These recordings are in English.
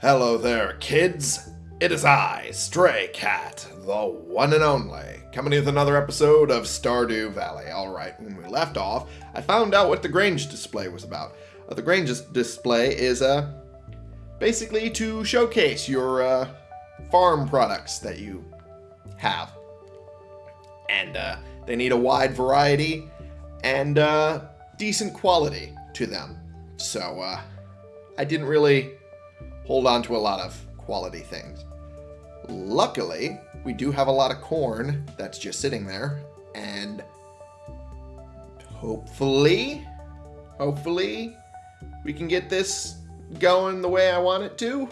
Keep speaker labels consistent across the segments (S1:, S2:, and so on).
S1: Hello there, kids. It is I, Stray Cat, the one and only, coming with another episode of Stardew Valley. Alright, when we left off, I found out what the Grange display was about. Uh, the Grange display is uh, basically to showcase your uh, farm products that you have. And uh, they need a wide variety and uh, decent quality to them. So uh, I didn't really hold on to a lot of quality things. Luckily, we do have a lot of corn that's just sitting there, and hopefully, hopefully, we can get this going the way I want it to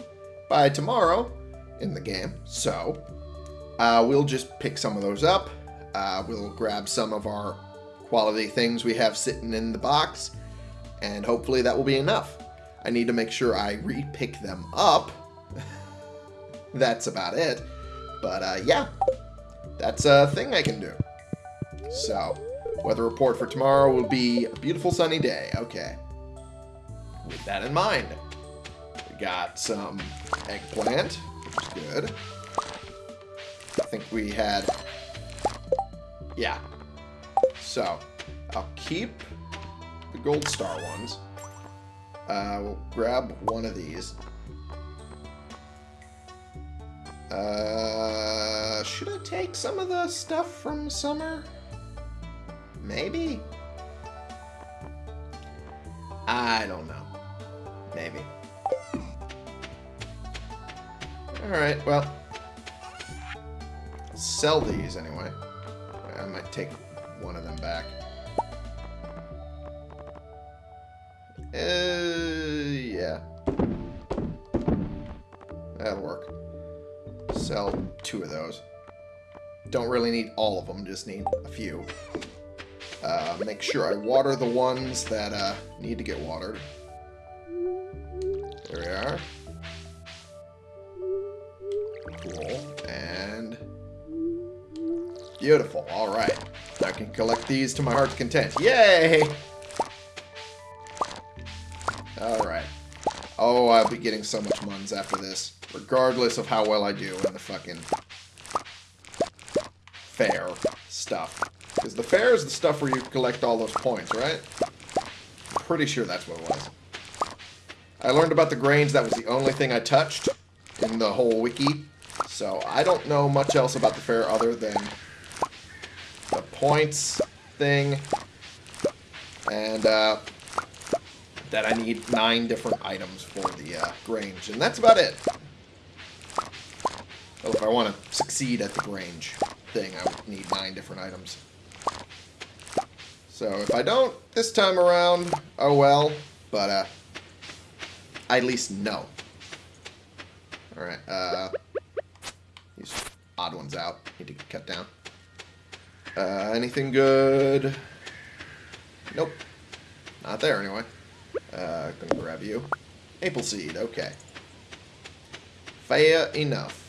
S1: by tomorrow in the game. So, uh, we'll just pick some of those up. Uh, we'll grab some of our quality things we have sitting in the box, and hopefully that will be enough. I need to make sure I re-pick them up. that's about it. But uh, yeah, that's a thing I can do. So, weather report for tomorrow will be a beautiful sunny day. Okay. With that in mind, we got some eggplant, good. I think we had... Yeah. So, I'll keep the gold star ones. Uh, we'll grab one of these. Uh, should I take some of the stuff from summer? Maybe? I don't know. Maybe. Alright, well. Sell these anyway. I might take one of them back. Uh, Sell two of those. Don't really need all of them, just need a few. Uh, make sure I water the ones that uh, need to get watered. There we are. Cool. And... Beautiful. Alright. I can collect these to my heart's content. Yay! Alright. Oh, I'll be getting so much muns after this. Regardless of how well I do in the fucking fair stuff. Because the fair is the stuff where you collect all those points, right? I'm pretty sure that's what it was. I learned about the grains. That was the only thing I touched in the whole wiki. So I don't know much else about the fair other than the points thing. And, uh, that I need nine different items for the uh, Grange. And that's about it. If I want to succeed at the Grange thing, I would need nine different items. So if I don't this time around, oh well. But uh, I at least know. Alright, uh, these odd ones out. Need to cut down. Uh, anything good? Nope. Not there anyway. Uh, gonna grab you. Apple seed, okay. Fair enough.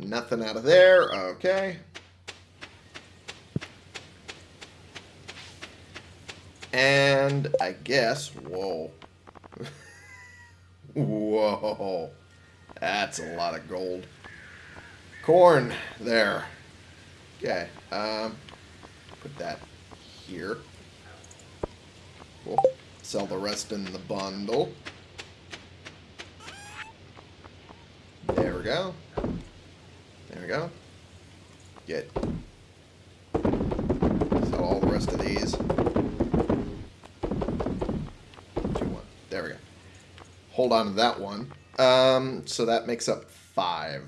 S1: Nothing out of there, okay. And I guess, whoa. whoa. That's a lot of gold. Corn, there. Okay, um, put that here. We'll sell the rest in the bundle. There we go. There we go. Get. Sell all the rest of these. Two, one. There we go. Hold on to that one. Um, so that makes up five.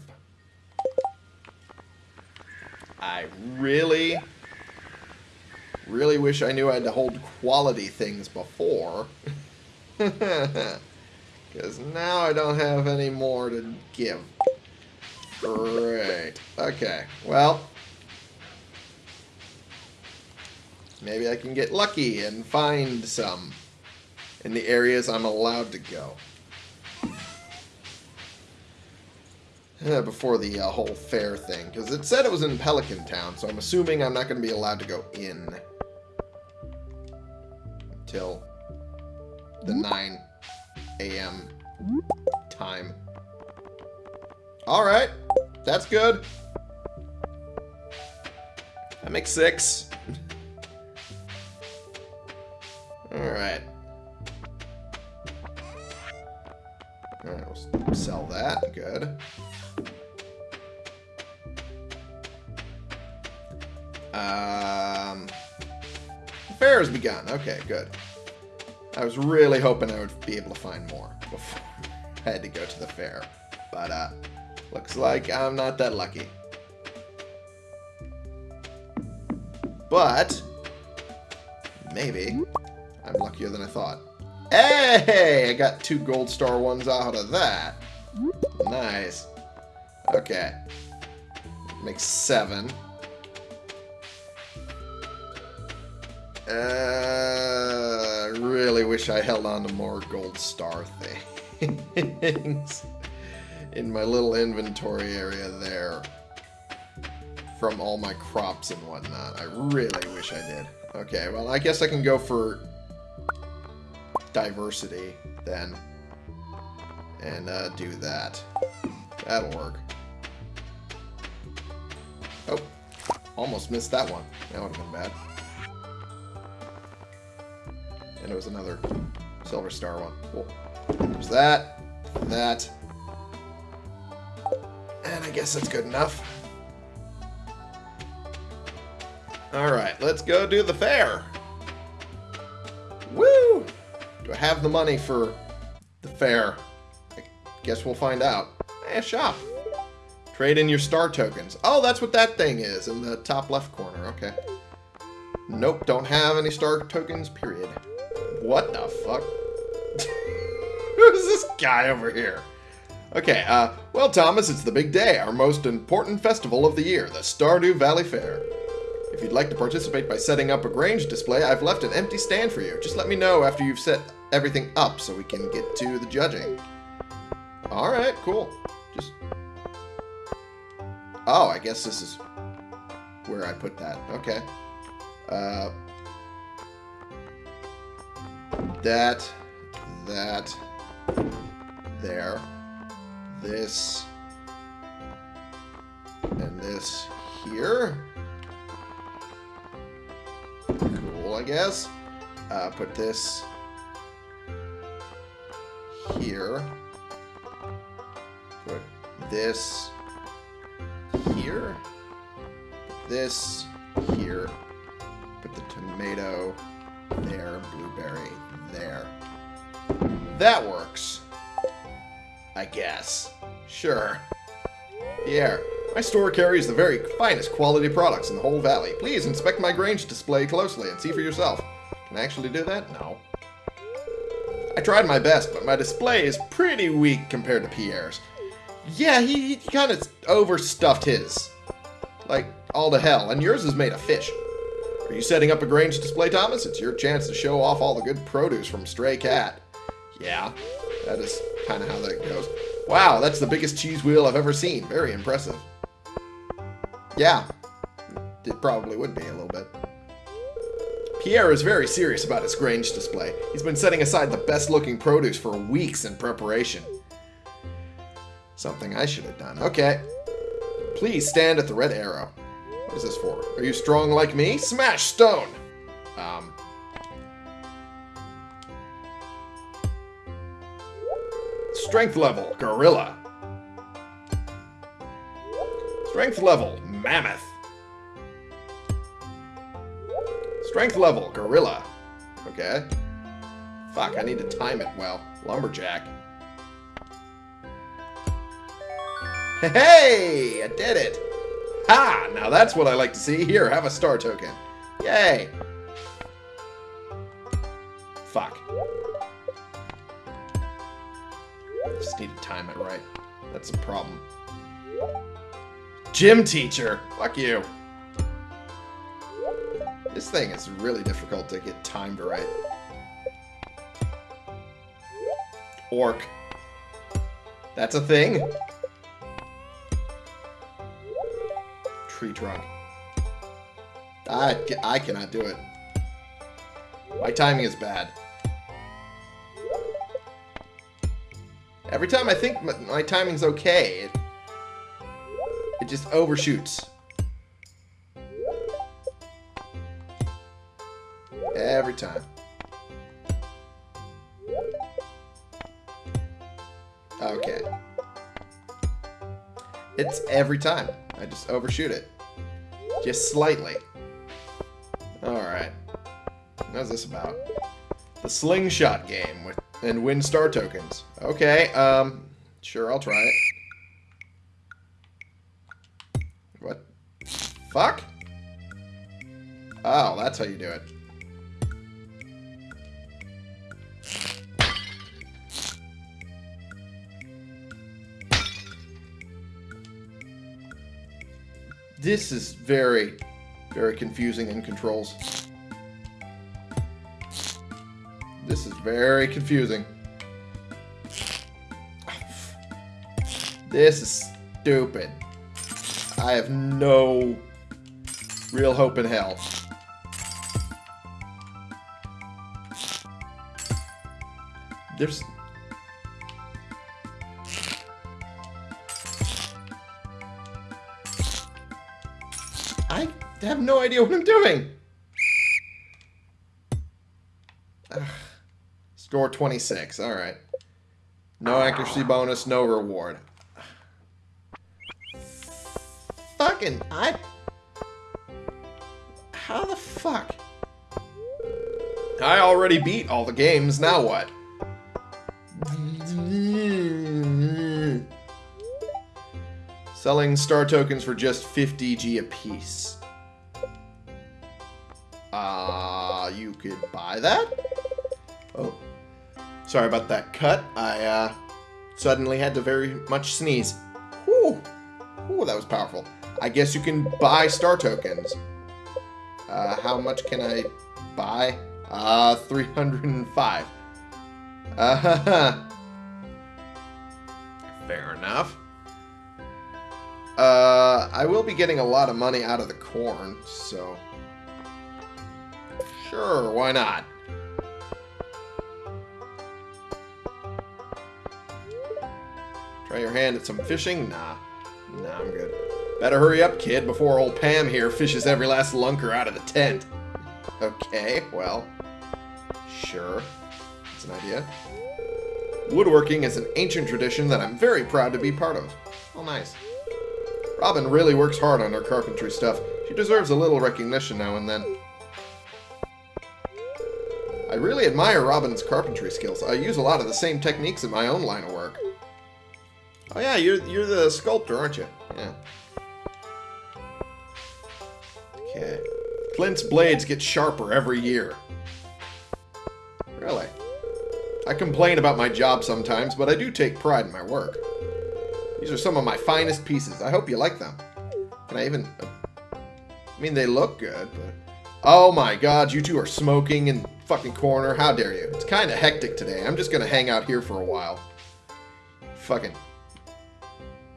S1: I really Really wish I knew I had to hold quality things before. Because now I don't have any more to give. Great. Okay, well. Maybe I can get lucky and find some in the areas I'm allowed to go. Uh, before the uh, whole fair thing, because it said it was in Pelican Town, so I'm assuming I'm not going to be allowed to go in until the 9 a.m. time. Alright. That's good. That makes six. Alright. Alright, we'll sell that. Good. Um, fair has begun. Okay, good. I was really hoping I would be able to find more before I had to go to the fair. But, uh, looks like I'm not that lucky. But, maybe I'm luckier than I thought. Hey! I got two gold star ones out of that. Nice. Okay. Makes seven. Uh, really wish I held on to more gold star things in my little inventory area there from all my crops and whatnot. I really wish I did. Okay, well, I guess I can go for diversity then and uh, do that. That'll work. Oh, almost missed that one. That would have been bad. And it was another silver star one. Cool. There's that, that, I guess that's good enough. Alright, let's go do the fair. Woo! Do I have the money for the fair? I guess we'll find out. Hey, shop. Trade in your star tokens. Oh, that's what that thing is in the top left corner. Okay. Nope, don't have any star tokens, period. What the fuck? Who's this guy over here? Okay, uh, well, Thomas, it's the big day, our most important festival of the year, the Stardew Valley Fair. If you'd like to participate by setting up a Grange display, I've left an empty stand for you. Just let me know after you've set everything up so we can get to the judging. Alright, cool. Just... Oh, I guess this is where I put that. Okay. Uh, that, that, there, this, and this here. Cool, I guess. Uh, put this here. Put this here. This here. Put the tomato there, blueberry there. That works. I guess. Sure. Pierre, my store carries the very finest quality products in the whole valley. Please inspect my Grange display closely and see for yourself. Can I actually do that? No. I tried my best, but my display is pretty weak compared to Pierre's. Yeah, he, he kind of overstuffed his. Like, all to hell. And yours is made of fish. Are you setting up a Grange display, Thomas? It's your chance to show off all the good produce from Stray Cat. Yeah, that is kind of how that goes. Wow, that's the biggest cheese wheel I've ever seen. Very impressive. Yeah, it probably would be a little bit. Pierre is very serious about his Grange display. He's been setting aside the best looking produce for weeks in preparation. Something I should have done. Okay. Please stand at the red arrow. What is this for? Are you strong like me? Smash stone! Um. Strength level, gorilla. Strength level, mammoth. Strength level, gorilla. Okay. Fuck, I need to time it well. Lumberjack. Hey, I did it. Ha! Now that's what I like to see. Here, have a star token. Yay. Fuck. Just need to time it right. That's a problem. Gym teacher. Fuck you. This thing is really difficult to get timed right. Orc. That's a thing? Tree trunk. I, I cannot do it. My timing is bad. Every time I think my, my timing's okay, it, it just overshoots. Every time. Okay. It's every time. I just overshoot it. Just slightly. Alright. What's this about? The slingshot game and win star tokens. Okay, um, sure, I'll try it. What? Fuck? Oh, that's how you do it. This is very, very confusing in controls. Very confusing. This is stupid. I have no real hope in hell. There's... I have no idea what I'm doing. Score 26. All right. No accuracy bonus, no reward. Fucking, I... How the fuck? I already beat all the games, now what? Selling star tokens for just 50G apiece. Uh, you could buy that? Sorry about that cut. I, uh, suddenly had to very much sneeze. Whew. Whew, that was powerful. I guess you can buy star tokens. Uh, how much can I buy? Uh, 305. Uh, fair enough. Uh, I will be getting a lot of money out of the corn, so... Sure, why not? Try your hand at some fishing? Nah. Nah, I'm good. Better hurry up, kid, before old Pam here fishes every last lunker out of the tent. Okay, well... Sure. That's an idea. Woodworking is an ancient tradition that I'm very proud to be part of. Oh, nice. Robin really works hard on her carpentry stuff. She deserves a little recognition now and then. I really admire Robin's carpentry skills. I use a lot of the same techniques in my own line of work. Oh yeah, you're you're the sculptor, aren't you? Yeah. Okay. Clint's blades get sharper every year. Really? I complain about my job sometimes, but I do take pride in my work. These are some of my finest pieces. I hope you like them. Can I even... Uh, I mean, they look good, but... Oh my god, you two are smoking in fucking corner. How dare you? It's kind of hectic today. I'm just going to hang out here for a while. Fucking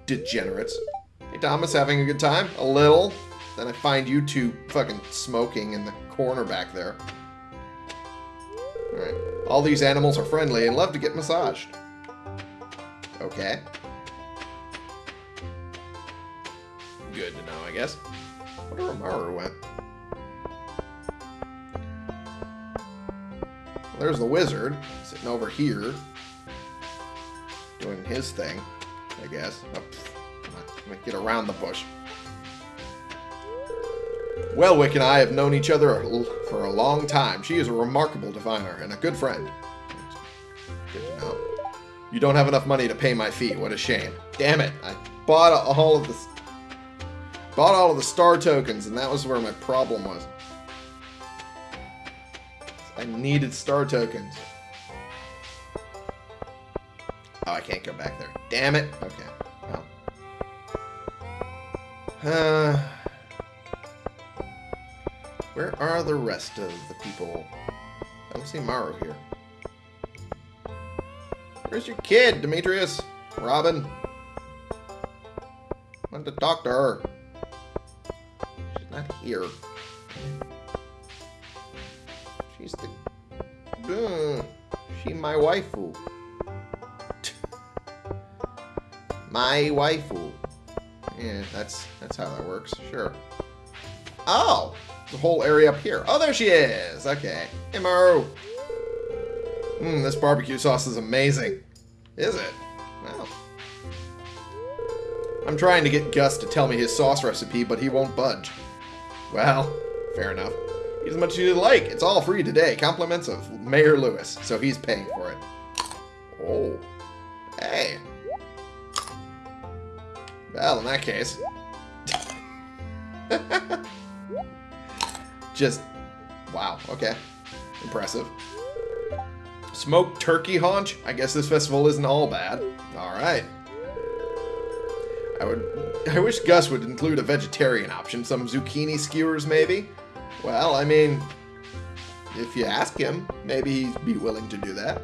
S1: degenerates. Hey, Thomas, having a good time? A little. Then I find you two fucking smoking in the corner back there. Alright. All these animals are friendly and love to get massaged. Okay. Good to know, I guess. I wonder where Maru went. There's the wizard, sitting over here. Doing his thing, I guess. Oh, I'm get around the bush. Welwick and I have known each other for a long time. She is a remarkable diviner and a good friend. Good to know. You don't have enough money to pay my fee. What a shame. Damn it. I bought all of the... Bought all of the star tokens, and that was where my problem was. I needed star tokens. Oh, I can't go back there. Damn it. Okay. Well. Uh... Where are the rest of the people? I don't see Maru here. Where's your kid, Demetrius? Robin? I want to talk to her. She's not here. She's the... Uh, she my waifu. My waifu. Yeah, that's that's how that works. Sure. Oh, the whole area up here. Oh, there she is. Okay. Hey, Maru. Mmm, this barbecue sauce is amazing. Is it? Wow. I'm trying to get Gus to tell me his sauce recipe, but he won't budge. Well, fair enough. Eat as much as you like. It's all free today. Compliments of Mayor Lewis, so he's paying for it. Oh. Hey. Well, in that case. Just, wow, okay. Impressive. Smoked turkey haunch? I guess this festival isn't all bad. Alright. I would, I wish Gus would include a vegetarian option. Some zucchini skewers, maybe? Well, I mean, if you ask him, maybe he'd be willing to do that.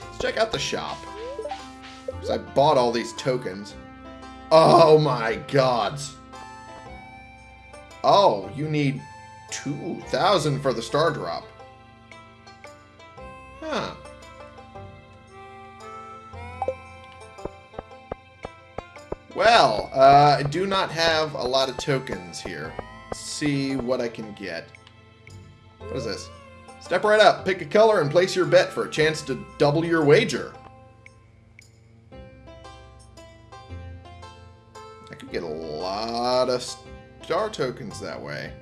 S1: Let's check out the shop. Because I bought all these tokens. Oh my gods. Oh, you need 2,000 for the star drop. Huh. Well, uh, I do not have a lot of tokens here. Let's see what I can get. What is this? Step right up, pick a color, and place your bet for a chance to double your wager. Lot of star tokens that way.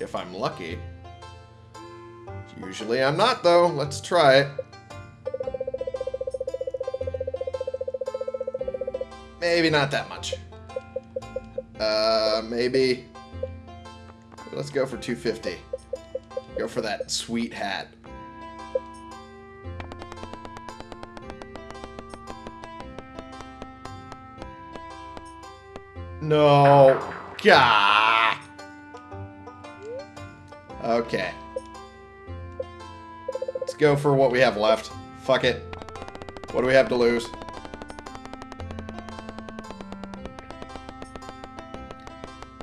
S1: If I'm lucky. Usually I'm not, though. Let's try it. Maybe not that much. Uh, maybe... Let's go for 250. Go for that sweet hat. No. Gah. Okay. Let's go for what we have left. Fuck it. What do we have to lose?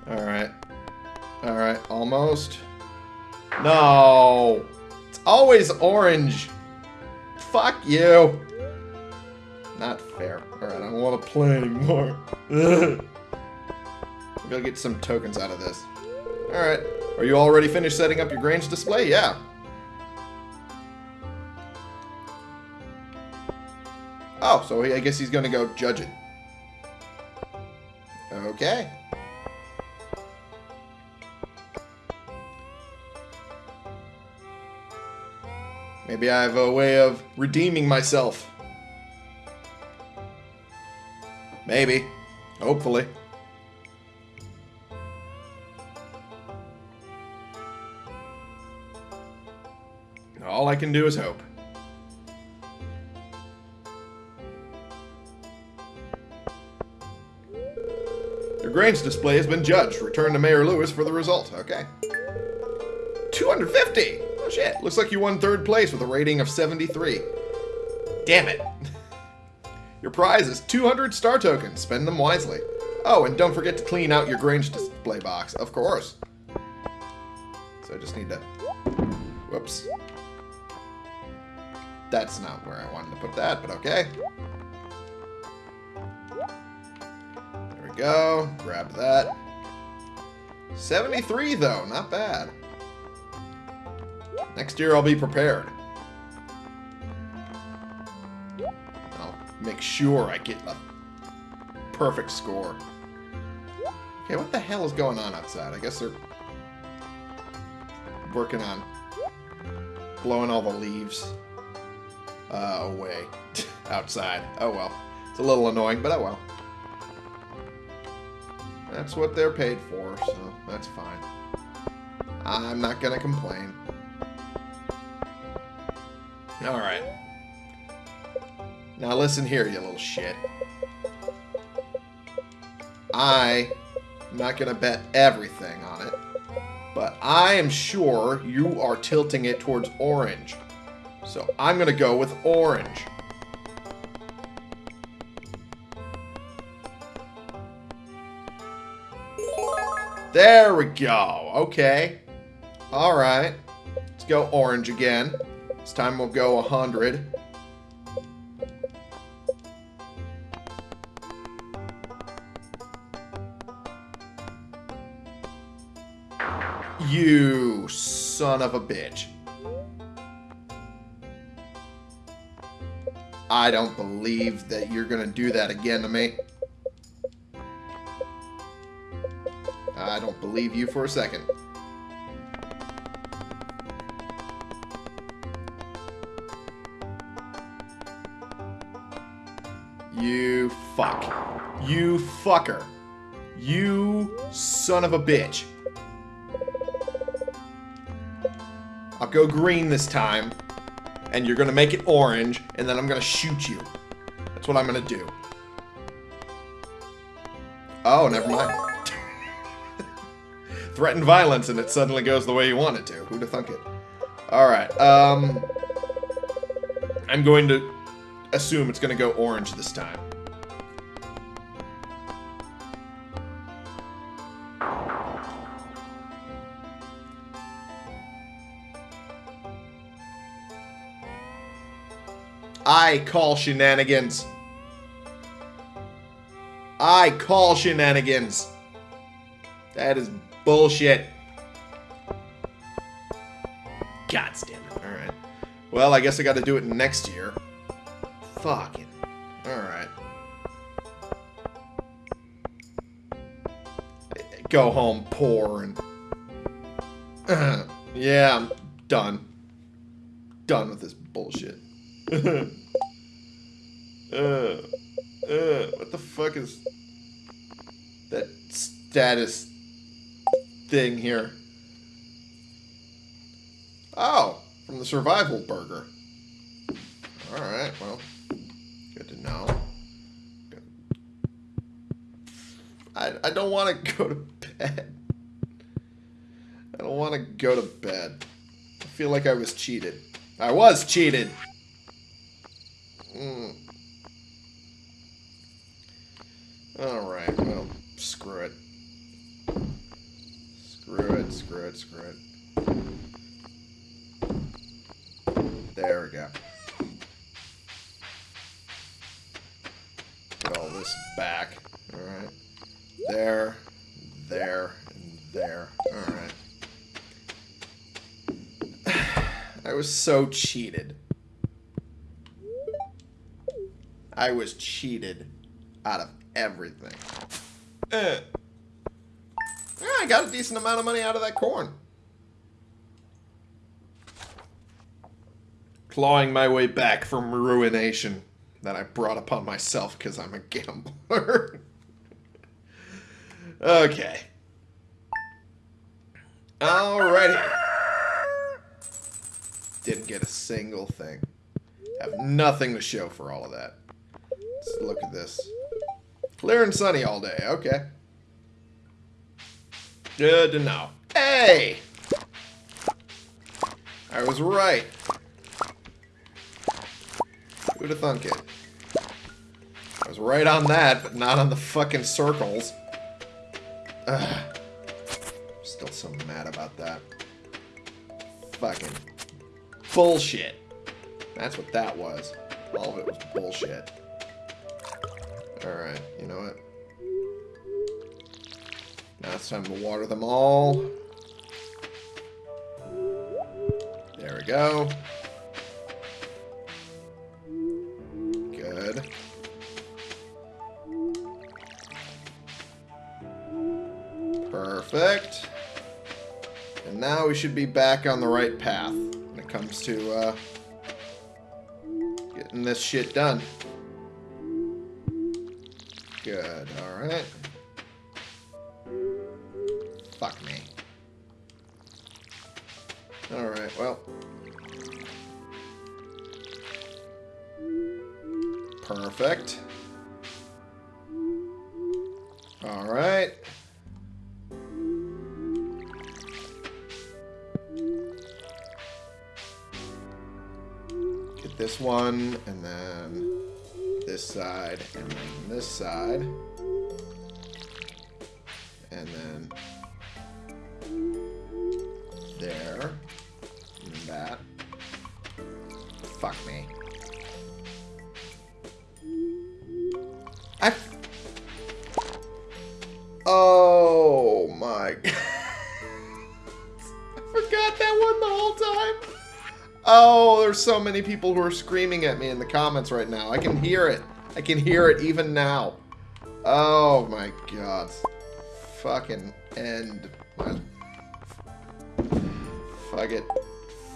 S1: Alright. Alright, almost. No! It's always orange! Fuck you! Not fair. Alright, I don't want to play anymore. Gonna get some tokens out of this. Alright. Are you already finished setting up your Grange display? Yeah. Oh, so I guess he's gonna go judge it. Okay. Maybe I have a way of redeeming myself. Maybe. Hopefully. All I can do is hope. Your Grange display has been judged. Return to Mayor Lewis for the result. Okay. 250! Oh shit, looks like you won third place with a rating of 73. Damn it. Your prize is 200 star tokens. Spend them wisely. Oh, and don't forget to clean out your Grange display box. Of course. So I just need to... Whoops. That's not where I wanted to put that, but okay. There we go. Grab that. 73, though. Not bad. Next year, I'll be prepared. I'll make sure I get a perfect score. Okay, what the hell is going on outside? I guess they're working on blowing all the leaves uh, away outside. Oh well. It's a little annoying, but oh well. That's what they're paid for, so that's fine. I'm not gonna complain. Alright. Now listen here, you little shit. I am not gonna bet everything on it, but I am sure you are tilting it towards orange. So I'm going to go with orange. There we go. Okay. All right. Let's go orange again. This time we'll go 100. You son of a bitch. I don't believe that you're gonna do that again to me. I don't believe you for a second. You fuck. You fucker. You son of a bitch. I'll go green this time, and you're gonna make it orange, and then I'm gonna shoot you. That's what I'm gonna do. Oh, never mind. Threaten violence, and it suddenly goes the way you want it to. Who'd have thunk it? Alright, um... I'm going to assume it's gonna go orange this time. I call shenanigans. I call shenanigans. That is bullshit. God damn it. Alright. Well, I guess I gotta do it next year. Fucking. Alright. Go home poor and... yeah, I'm done. Done with this bullshit. uh, uh, what the fuck is that status thing here? Oh, from the survival burger. Alright, well, good to know. I, I don't want to go to bed. I don't want to go to bed. I feel like I was cheated. I was cheated! Mm. Alright, well, screw it. Screw it, screw it, screw it. There we go. Put all this back. Alright. There, there, and there. Alright. I was so cheated. I was cheated out of everything. Eh. Yeah, I got a decent amount of money out of that corn. Clawing my way back from ruination that I brought upon myself because I'm a gambler. okay. Alrighty. Didn't get a single thing. Have nothing to show for all of that. Let's look at this. Clear and sunny all day. Okay. Good to know. Hey! I was right. Who'd have thunk it? I was right on that, but not on the fucking circles. Ugh. Still so mad about that. Fucking bullshit. That's what that was. All of it was bullshit. Alright, you know what? Now it's time to water them all. There we go. Good. Perfect. And now we should be back on the right path comes to uh, getting this shit done. Good, alright. Fuck me. Alright, well. Perfect. And then this side, and then this side. So many people who are screaming at me in the comments right now. I can hear it. I can hear it even now. Oh my god. Fucking end. Fuck it.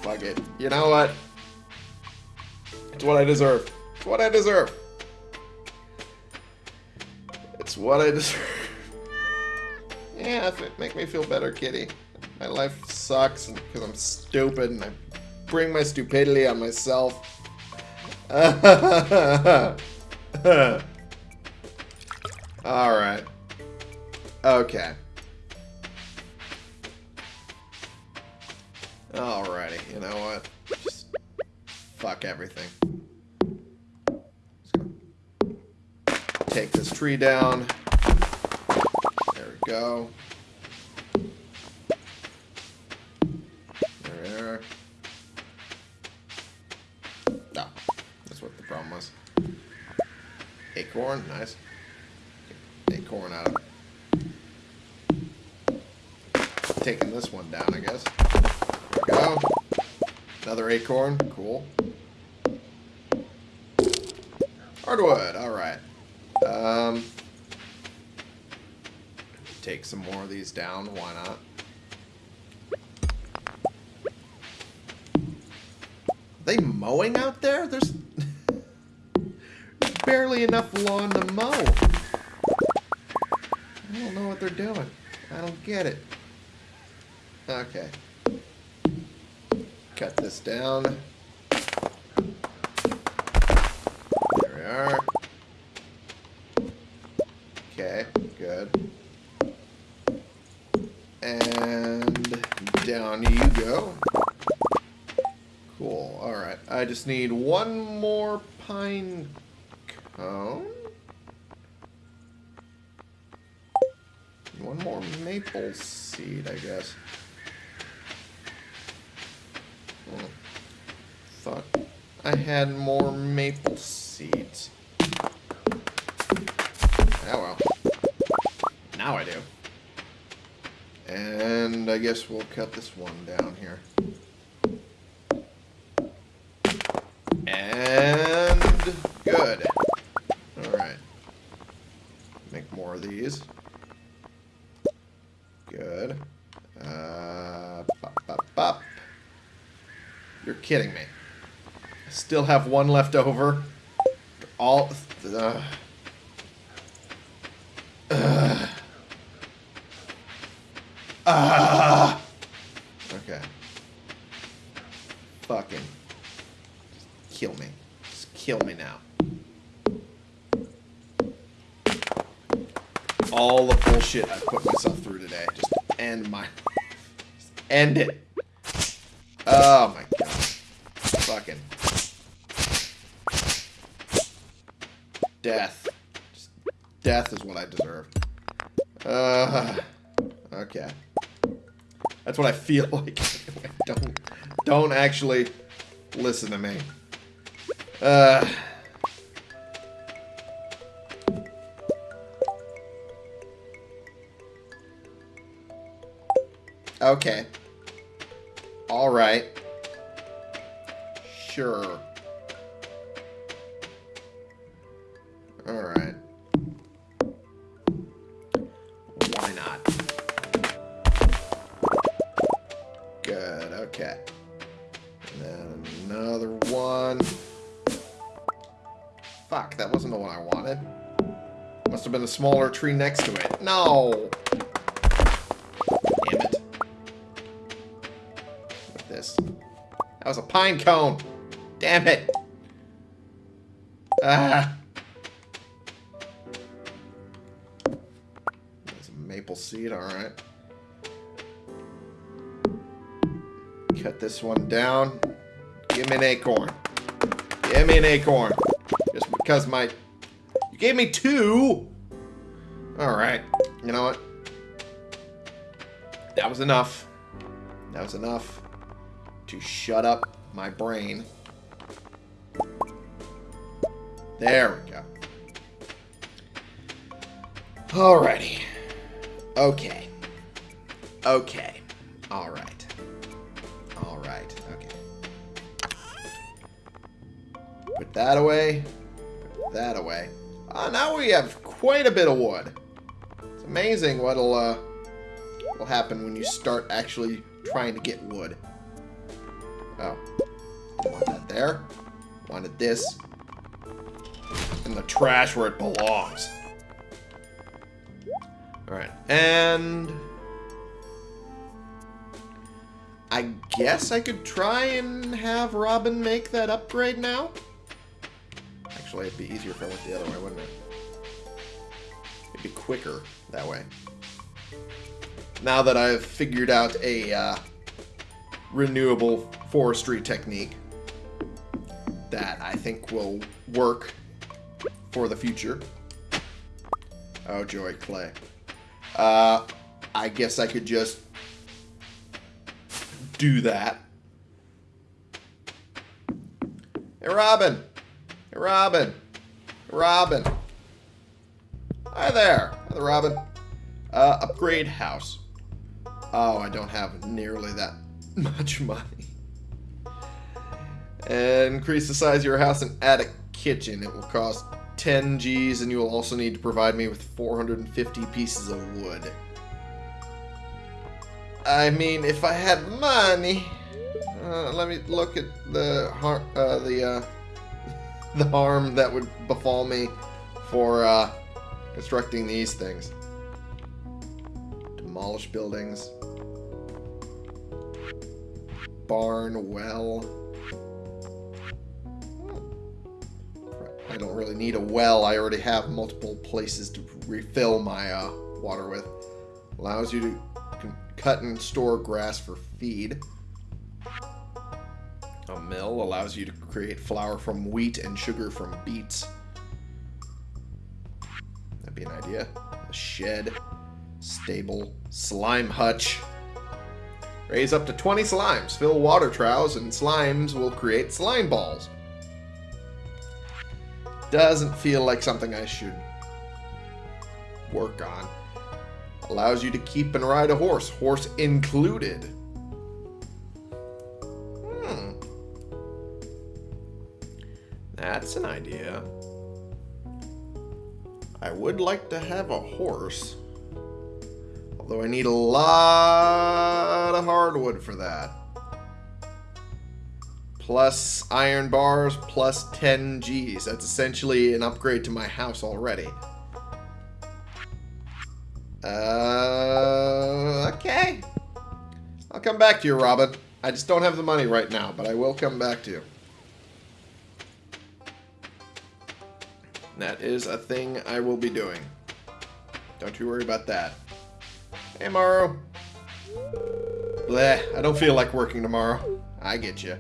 S1: Fuck it. You know what? It's what I deserve. It's what I deserve. It's what I deserve. yeah, make me feel better, kitty. My life sucks because I'm stupid and I bring my stupidity on myself. Alright. Okay. Alrighty, you know what? Just fuck everything. Take this tree down. There we go. There. Problem was. Acorn, nice. Acorn out of taking this one down, I guess. Go. Another acorn. Cool. Hardwood. All right. Um, take some more of these down. Why not? Are they mowing out there? There's barely enough lawn to mow. I don't know what they're doing. I don't get it. Okay. Cut this down. There we are. Okay, good. And down you go. Cool, alright. I just need one more pine One more maple seed, I guess. Oh, thought I had more maple seeds. Oh well. Now I do. And I guess we'll cut this one down here. Kidding me. I still have one left over. All... Uh, uh, uh, okay. Fucking. Just kill me. Just kill me now. all the bullshit I put myself through today. Just end my... Just end it. Oh what I feel like. don't, don't actually listen to me. Uh... Okay. Have been a smaller tree next to it. No! This that was a pine cone. Damn it. Ah. There's a maple seed, alright. Cut this one down. Give me an acorn. Give me an acorn. Just because my... You gave me two! Alright. You know what? That was enough. That was enough to shut up my brain. There we go. Alrighty. Okay. Okay. Alright. Alright. Okay. Put that away. Put that away. Ah, now we have quite a bit of wood. It's amazing what'll uh, will happen when you start actually trying to get wood. Oh. Want that there. Wanted this. In the trash where it belongs. Alright, and... I guess I could try and have Robin make that upgrade now? Actually, it'd be easier if I went the other way, wouldn't it? It'd be quicker that way. Now that I've figured out a uh, renewable forestry technique that I think will work for the future. Oh, joy, clay. Uh, I guess I could just do that. Hey, Robin. Hey, Robin. Robin. Hi there. Hi there, Robin. Uh, upgrade house. Oh, I don't have nearly that much money. And increase the size of your house and add a kitchen. It will cost 10 G's and you will also need to provide me with 450 pieces of wood. I mean, if I had money, uh, let me look at the har uh, the uh, the harm that would befall me for uh, constructing these things. Demolish buildings, barn, well. I don't really need a well. I already have multiple places to refill my uh, water with. Allows you to cut and store grass for feed. A mill allows you to create flour from wheat and sugar from beets. Be an idea. A shed, stable, slime hutch. Raise up to 20 slimes. Fill water troughs and slimes will create slime balls. Doesn't feel like something I should work on. Allows you to keep and ride a horse, horse included. Hmm. That's an idea. I would like to have a horse. Although I need a lot of hardwood for that. Plus iron bars, plus 10 Gs. That's essentially an upgrade to my house already. Uh, okay. I'll come back to you, Robin. I just don't have the money right now, but I will come back to you. That is a thing I will be doing. Don't you worry about that. Hey, Morrow. Bleh, I don't feel like working tomorrow. I get you.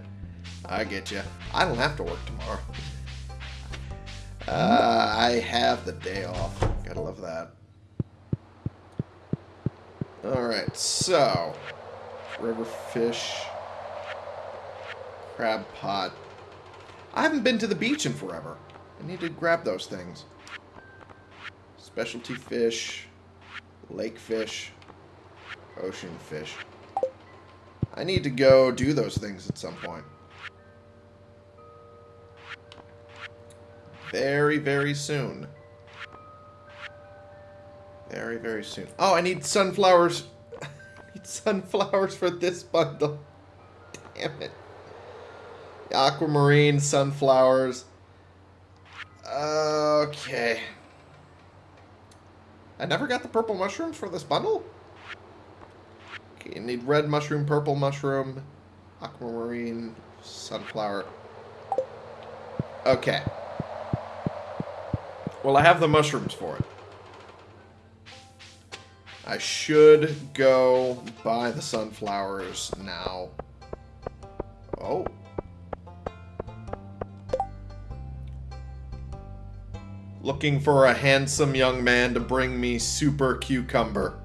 S1: I get you. I don't have to work tomorrow. Uh, I have the day off. Gotta love that. Alright, so... River fish... Crab pot. I haven't been to the beach in forever. I need to grab those things. Specialty fish, lake fish, ocean fish. I need to go do those things at some point. Very, very soon. Very, very soon. Oh, I need sunflowers. I need sunflowers for this bundle. Damn it. Aquamarine, sunflowers. Okay. I never got the purple mushrooms for this bundle? Okay, you need red mushroom, purple mushroom, aquamarine, sunflower. Okay. Well, I have the mushrooms for it. I should go buy the sunflowers now. Oh. Looking for a handsome young man to bring me super cucumber.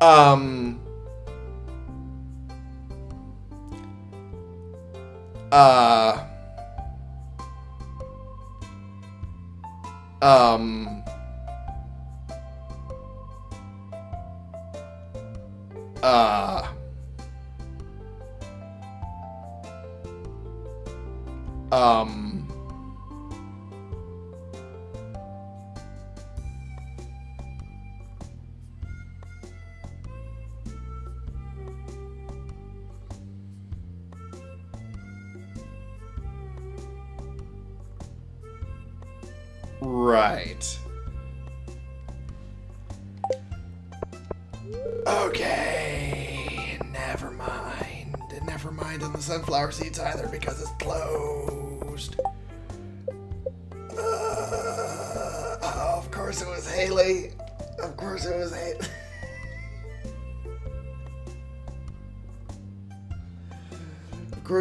S1: Um. Uh. Um. Uh. Um.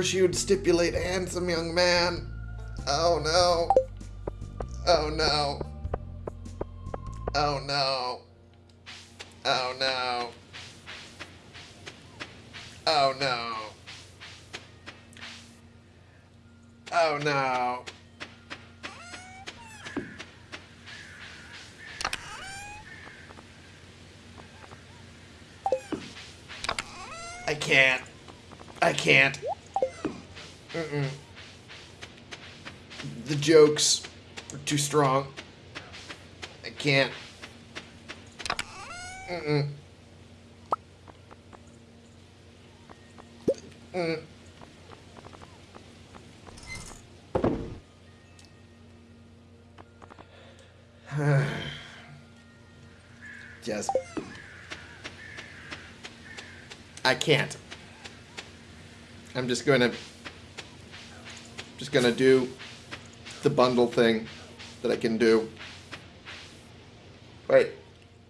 S1: Of course you would stipulate handsome young man. Oh no. Oh no. Oh no. Oh no. Oh no. Oh no. I can't. I can't. Mm-mm. The jokes are too strong. I can't. Mm-mm. Mm. Just. I can't. I'm just gonna. Just gonna do the bundle thing that I can do. Wait.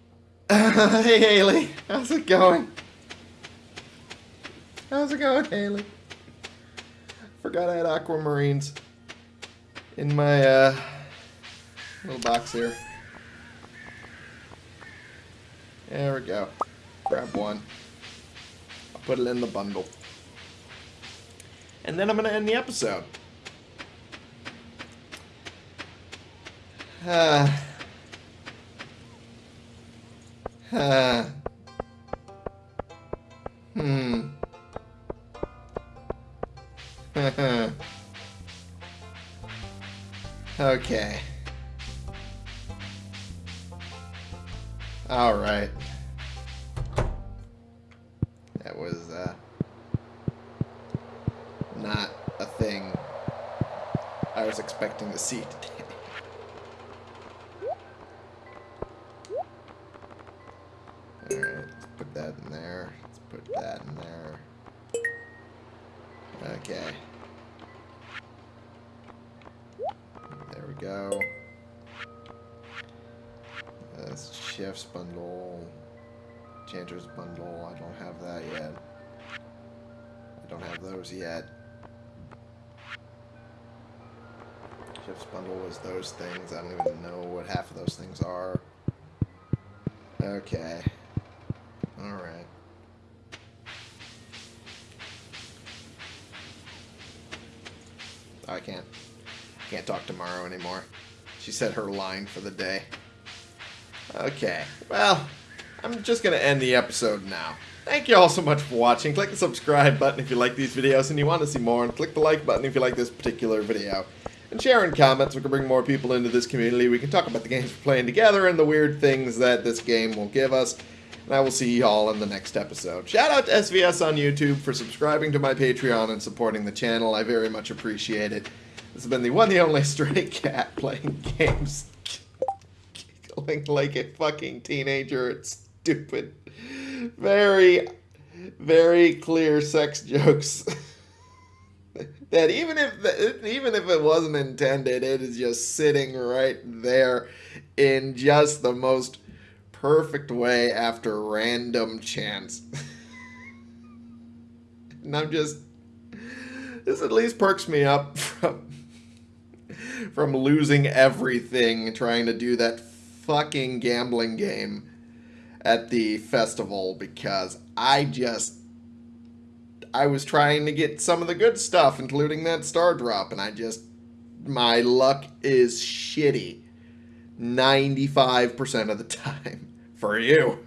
S1: hey, Haley. How's it going? How's it going, Haley? Forgot I had aquamarines in my uh, little box here. There we go. Grab one. I'll put it in the bundle. And then I'm going to end the episode. Uh, uh, hmm. okay. All right. That was uh, not a thing I was expecting to see today. Those things. I don't even know what half of those things are. Okay. Alright. I can't. Can't talk tomorrow anymore. She said her line for the day. Okay. Well, I'm just going to end the episode now. Thank you all so much for watching. Click the subscribe button if you like these videos and you want to see more. And click the like button if you like this particular video. And sharing comments. We can bring more people into this community. We can talk about the games we're playing together and the weird things that this game will give us. And I will see you all in the next episode. Shout out to SVS on YouTube for subscribing to my Patreon and supporting the channel. I very much appreciate it. This has been the one, the only stray cat playing games. Giggling like a fucking teenager. It's stupid. Very, very clear sex jokes. that even if even if it wasn't intended, it is just sitting right there in just the most perfect way after random chance. and I'm just this at least perks me up from from losing everything trying to do that fucking gambling game at the festival because I just I was trying to get some of the good stuff including that star drop and I just my luck is shitty 95% of the time for you.